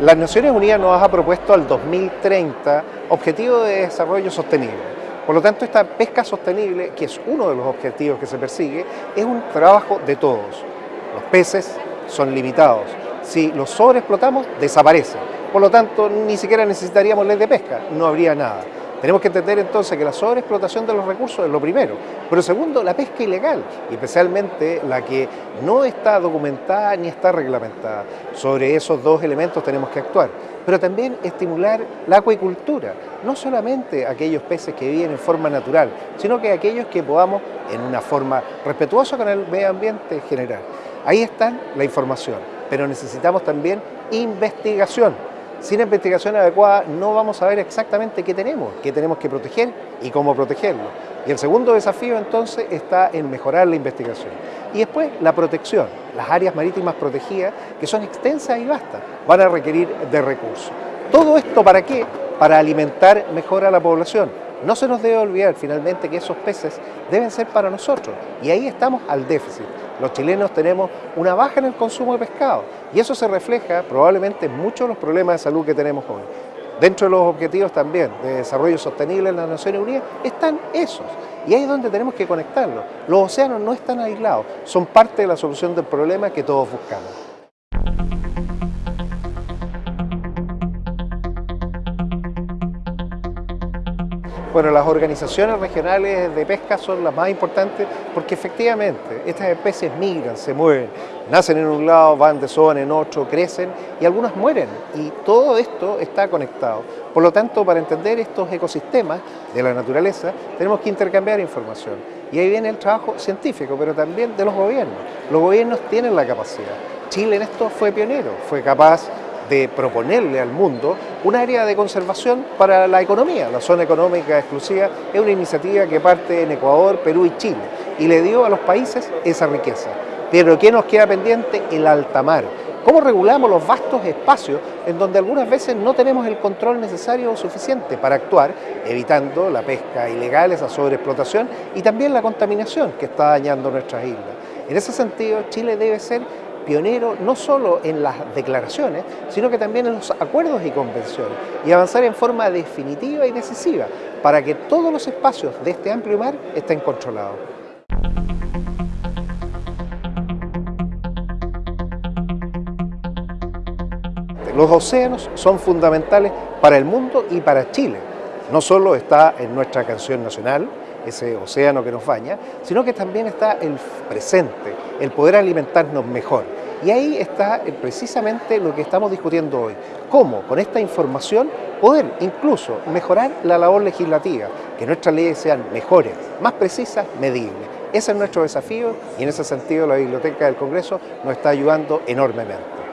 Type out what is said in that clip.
Las Naciones Unidas nos ha propuesto al 2030 Objetivo de Desarrollo Sostenible. Por lo tanto, esta pesca sostenible, que es uno de los objetivos que se persigue, es un trabajo de todos. Los peces son limitados. Si los sobreexplotamos, desaparecen. Por lo tanto, ni siquiera necesitaríamos ley de pesca, no habría nada. Tenemos que entender entonces que la sobreexplotación de los recursos es lo primero, pero segundo, la pesca ilegal, especialmente la que no está documentada ni está reglamentada. Sobre esos dos elementos tenemos que actuar, pero también estimular la acuicultura, no solamente aquellos peces que viven en forma natural, sino que aquellos que podamos, en una forma respetuosa con el medio ambiente, generar. Ahí está la información, pero necesitamos también investigación sin investigación adecuada no vamos a ver exactamente qué tenemos, qué tenemos que proteger y cómo protegerlo. Y el segundo desafío entonces está en mejorar la investigación. Y después la protección, las áreas marítimas protegidas, que son extensas y vastas, van a requerir de recursos. ¿Todo esto para qué? Para alimentar mejor a la población. No se nos debe olvidar finalmente que esos peces deben ser para nosotros y ahí estamos al déficit los chilenos tenemos una baja en el consumo de pescado y eso se refleja probablemente en muchos de los problemas de salud que tenemos hoy. Dentro de los objetivos también de desarrollo sostenible en las Naciones Unidas están esos y ahí es donde tenemos que conectarlos. Los océanos no están aislados, son parte de la solución del problema que todos buscamos. Bueno, las organizaciones regionales de pesca son las más importantes porque efectivamente estas especies migran, se mueven, nacen en un lado, van de zona en otro, crecen y algunas mueren y todo esto está conectado. Por lo tanto, para entender estos ecosistemas de la naturaleza tenemos que intercambiar información y ahí viene el trabajo científico, pero también de los gobiernos. Los gobiernos tienen la capacidad. Chile en esto fue pionero, fue capaz de proponerle al mundo un área de conservación para la economía. La zona económica exclusiva es una iniciativa que parte en Ecuador, Perú y Chile y le dio a los países esa riqueza. Pero ¿qué nos queda pendiente? El alta mar. ¿Cómo regulamos los vastos espacios en donde algunas veces no tenemos el control necesario o suficiente para actuar, evitando la pesca ilegal, esa sobreexplotación y también la contaminación que está dañando nuestras islas? En ese sentido, Chile debe ser pionero no solo en las declaraciones, sino que también en los acuerdos y convenciones, y avanzar en forma definitiva y decisiva para que todos los espacios de este amplio mar estén controlados. Los océanos son fundamentales para el mundo y para Chile. No solo está en nuestra canción nacional, ese océano que nos baña, sino que también está el presente, el poder alimentarnos mejor. Y ahí está eh, precisamente lo que estamos discutiendo hoy. Cómo con esta información poder incluso mejorar la labor legislativa, que nuestras leyes sean mejores, más precisas, medibles. Ese es nuestro desafío y en ese sentido la Biblioteca del Congreso nos está ayudando enormemente.